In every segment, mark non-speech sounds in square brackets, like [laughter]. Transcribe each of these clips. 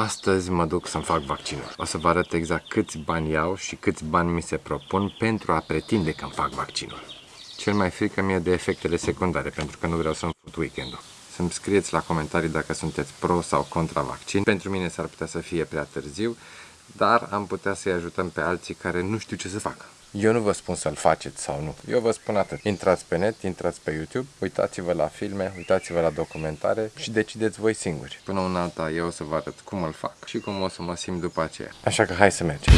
Astăzi mă duc să-mi fac vaccinul. O să vă arăt exact câți bani iau și câți bani mi se propun pentru a pretinde că îmi fac vaccinul. Cel mai frică mie de efectele secundare, pentru că nu vreau să-mi fut weekendul. Să-mi scrieți la comentarii dacă sunteți pro sau contra vaccin. Pentru mine s-ar putea să fie prea târziu, dar am putea să-i ajutăm pe alții care nu știu ce să facă. Eu nu vă spun să-l faceți sau nu. Eu vă spun atât. Intrați pe net, intrați pe YouTube, uitați-vă la filme, uitați-vă la documentare și decideți voi singuri. Până un alta eu o să vă arăt cum îl fac și cum o să mă simt după aceea. Așa că hai să mergem.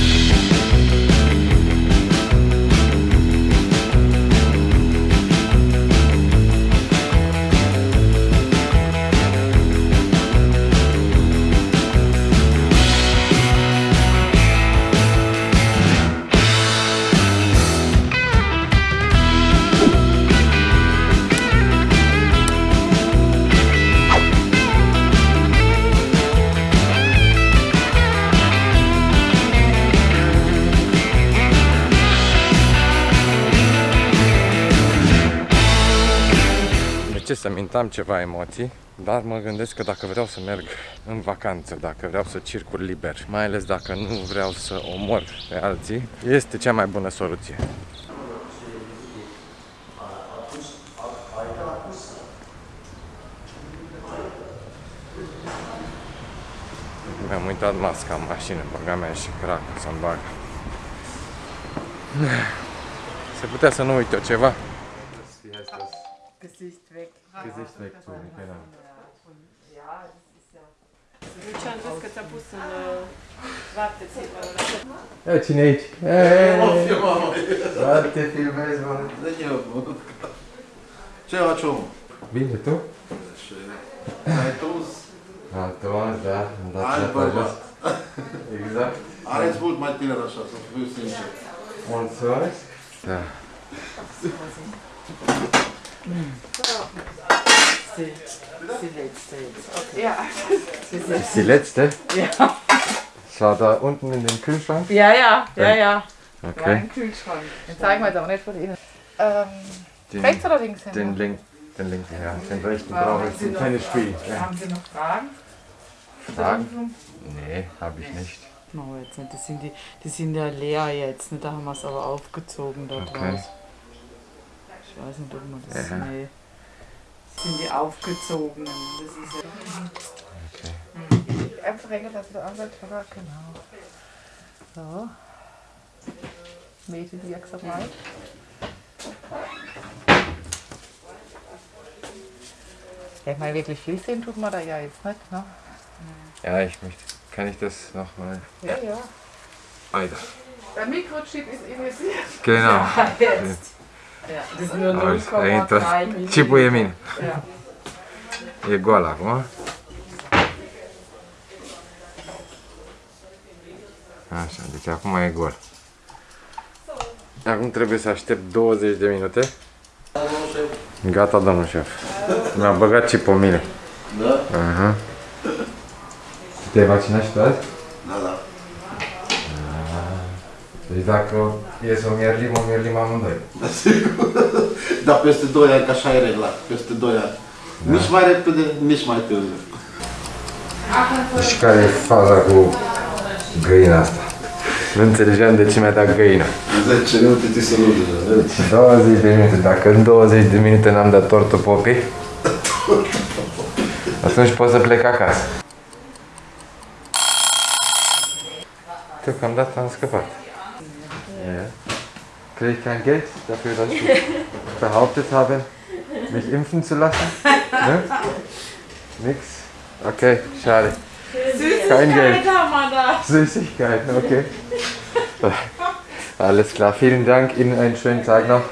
Ce să mintam ceva emoții, dar mă gândesc că dacă vreau să merg în vacanță, dacă vreau să circur liber, mai ales dacă nu vreau să omor pe alții, este cea mai bună soluție. Mi-am uitat masca în mașină, băga mea și crac să-mi bag. Se putea să nu uit eu ceva? Gesicht weg. Gesicht wegtun, genau. Ja, das ist ja. Lucian, vezi că ți-a pus în uh, wartezimmer oder? Ia cine e aici? Hei! Doar te filmezi, mă. Ce faci omul? Bine, tu? Și ai dus, Antoan, da, am dat alt ceapa jos. bărbat. Exact. Areți mult mai tiner așa, să fiu sincer. Mulțumesc. Da. Die, die letzte jetzt. Okay. Ja. Das ist, Die letzte? ja. Schau da unten in den Kühlschrank. ja, ja, ja, ja. Okay. im Kühlschrank. Den zeigen wir jetzt aber nicht von Ihnen. Ähm, Den, rechts oder links hin? den, link, den linken, ja. Den rechten brauche ich zum Tennisspiel. Ja. Haben Sie noch Fragen? Fragen? Nee, habe ich nicht. No, jetzt nicht. Die sind, die, die sind ja leer jetzt. Ne? Da haben wir es aber aufgezogen dort Okay. raus. Ich weiß nicht, ob man das. Ja. Nee. Sind die aufgezogenen. Das ist ja. Okay. Einfach hängen lassen, der Anwalt, oder? Genau. So. Mädchen wirksam rein. Ja, ich meine, wirklich viel sehen tut man da ja jetzt nicht, ne? Ja, ich möchte. Kann ich das nochmal Ja, ja. weiter? Der Mikrochip ist initiiert. Genau. [laughs] Jetzt. Ja, das es- dahinter 0,3 Millimeter. Chipul e min. Ja. E gol acum. Așa, deci acum e gol. Acum trebuie să aștept 20 de minute. Gata, domnul șef. Mi-a băgat chipul în mine. Da? Aha. Te-ai vaccinat și tu azi? Deci dacă e să o mierlim, o mierlim amândoi. Da, sigur. [laughs] Dar peste 2 ani, că așa e regla, peste 2 ani. Nici mai repede, nici mai târziu. Și care e faza cu găina asta? Nu înțelegeam de ce mi-a dat găina. 10 minute ți se rude deja, vezi? 20 de minute. Dacă în 20 de minute n-am dat tortul popii, [laughs] atunci pot să plec acasă. Deocamdată am scăpat. Ja. Kriege ich kein Geld dafür, dass ich [laughs] behauptet habe, mich impfen zu lassen? Ne? Nix? Okay, schade. Kein Geld. Süßigkeiten, okay. Alles klar, vielen Dank, Ihnen einen schönen Tag noch.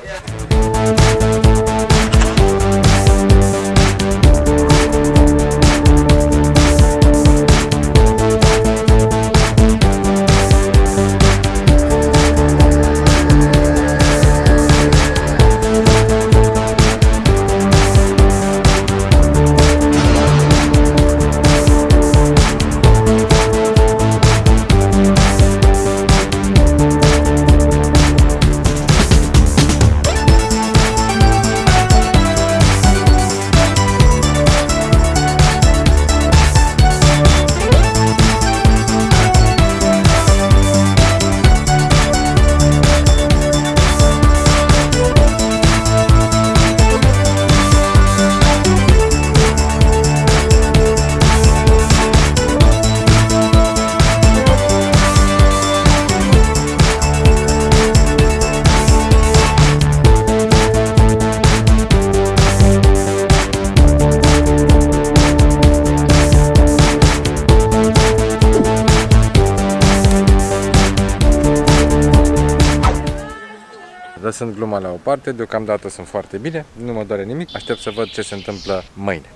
Lăsând gluma la o parte, deocamdată sunt foarte bine, nu mă doare nimic, aștept să văd ce se întâmplă mâine.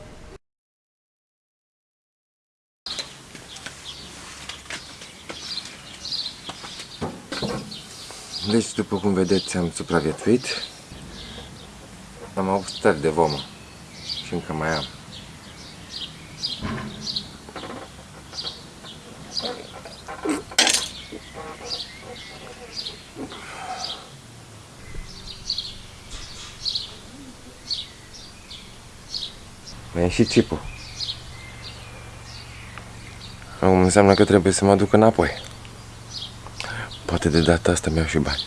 Deci, după cum vedeți, am supraviețuit. Am avut stări de vomă și încă mai am. Mi-a ieșit țipul. Acum înseamnă că trebuie să mă duc înapoi. Poate de data asta mi-au și bani.